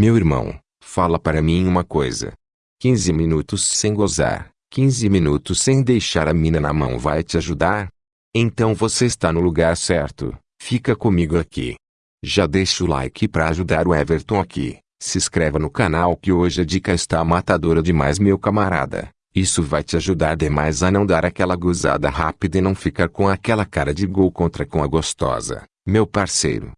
Meu irmão, fala para mim uma coisa. 15 minutos sem gozar, 15 minutos sem deixar a mina na mão vai te ajudar? Então você está no lugar certo, fica comigo aqui. Já deixa o like para ajudar o Everton aqui. Se inscreva no canal que hoje a dica está matadora demais meu camarada. Isso vai te ajudar demais a não dar aquela gozada rápida e não ficar com aquela cara de gol contra com a gostosa, meu parceiro.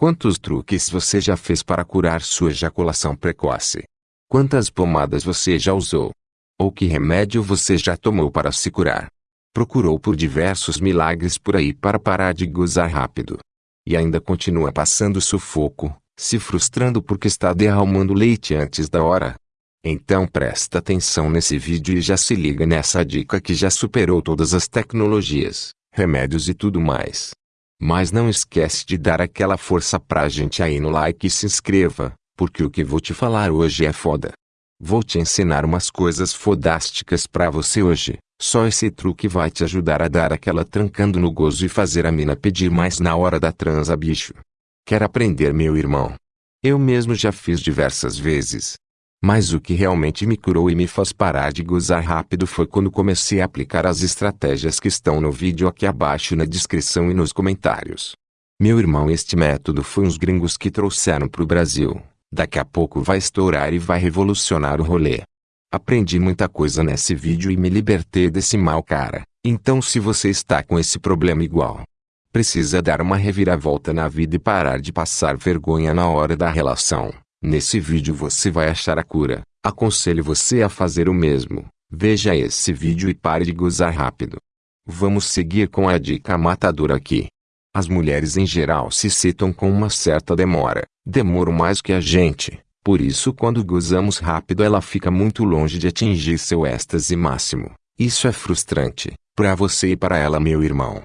Quantos truques você já fez para curar sua ejaculação precoce? Quantas pomadas você já usou? Ou que remédio você já tomou para se curar? Procurou por diversos milagres por aí para parar de gozar rápido. E ainda continua passando sufoco, se frustrando porque está derramando leite antes da hora. Então presta atenção nesse vídeo e já se liga nessa dica que já superou todas as tecnologias, remédios e tudo mais. Mas não esquece de dar aquela força pra gente aí no like e se inscreva, porque o que vou te falar hoje é foda. Vou te ensinar umas coisas fodásticas pra você hoje. Só esse truque vai te ajudar a dar aquela trancando no gozo e fazer a mina pedir mais na hora da transa bicho. Quer aprender meu irmão? Eu mesmo já fiz diversas vezes. Mas o que realmente me curou e me faz parar de gozar rápido foi quando comecei a aplicar as estratégias que estão no vídeo aqui abaixo na descrição e nos comentários. Meu irmão este método foi uns gringos que trouxeram pro Brasil. Daqui a pouco vai estourar e vai revolucionar o rolê. Aprendi muita coisa nesse vídeo e me libertei desse mal cara. Então se você está com esse problema igual, precisa dar uma reviravolta na vida e parar de passar vergonha na hora da relação. Nesse vídeo você vai achar a cura. Aconselho você a fazer o mesmo. Veja esse vídeo e pare de gozar rápido. Vamos seguir com a dica matadora aqui. As mulheres em geral se citam com uma certa demora. Demoram mais que a gente. Por isso quando gozamos rápido ela fica muito longe de atingir seu êxtase máximo. Isso é frustrante, para você e para ela meu irmão.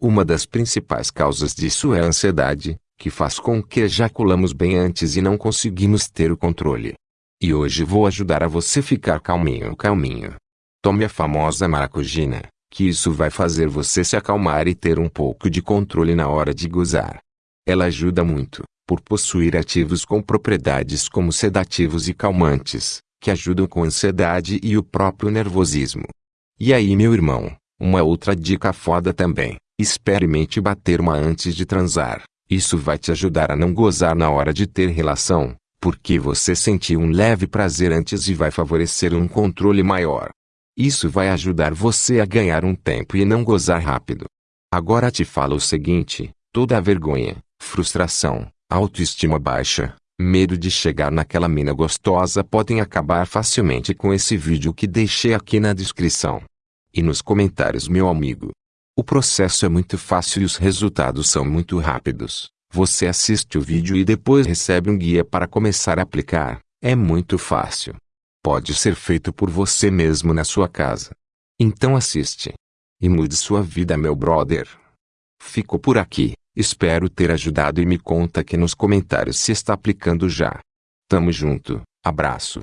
Uma das principais causas disso é a ansiedade, que faz com que ejaculamos bem antes e não conseguimos ter o controle. E hoje vou ajudar a você ficar calminho calminho. Tome a famosa maracujina, que isso vai fazer você se acalmar e ter um pouco de controle na hora de gozar. Ela ajuda muito, por possuir ativos com propriedades como sedativos e calmantes, que ajudam com ansiedade e o próprio nervosismo. E aí meu irmão, uma outra dica foda também, experimente bater uma antes de transar. Isso vai te ajudar a não gozar na hora de ter relação, porque você sentiu um leve prazer antes e vai favorecer um controle maior. Isso vai ajudar você a ganhar um tempo e não gozar rápido. Agora te falo o seguinte: toda a vergonha, frustração, autoestima baixa, medo de chegar naquela mina gostosa podem acabar facilmente com esse vídeo que deixei aqui na descrição. E nos comentários, meu amigo. O processo é muito fácil e os resultados são muito rápidos. Você assiste o vídeo e depois recebe um guia para começar a aplicar. É muito fácil. Pode ser feito por você mesmo na sua casa. Então assiste. E mude sua vida meu brother. Fico por aqui. Espero ter ajudado e me conta aqui nos comentários se está aplicando já. Tamo junto. Abraço.